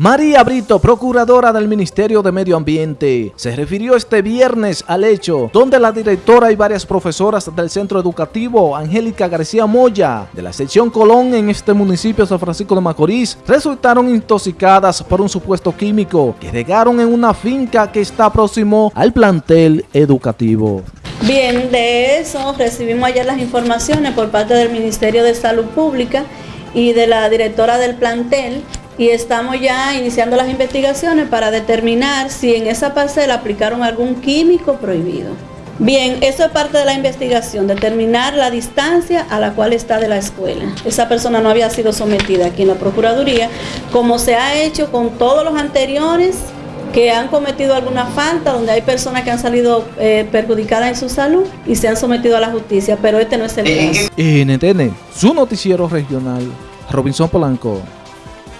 María Brito, procuradora del Ministerio de Medio Ambiente, se refirió este viernes al hecho donde la directora y varias profesoras del centro educativo Angélica García Moya de la sección Colón en este municipio de San Francisco de Macorís resultaron intoxicadas por un supuesto químico que regaron en una finca que está próximo al plantel educativo. Bien, de eso recibimos ayer las informaciones por parte del Ministerio de Salud Pública y de la directora del plantel y estamos ya iniciando las investigaciones para determinar si en esa parcela aplicaron algún químico prohibido. Bien, eso es parte de la investigación, determinar la distancia a la cual está de la escuela. Esa persona no había sido sometida aquí en la Procuraduría, como se ha hecho con todos los anteriores que han cometido alguna falta, donde hay personas que han salido eh, perjudicadas en su salud y se han sometido a la justicia, pero este no es el caso. NTN, su noticiero regional, Robinson Polanco.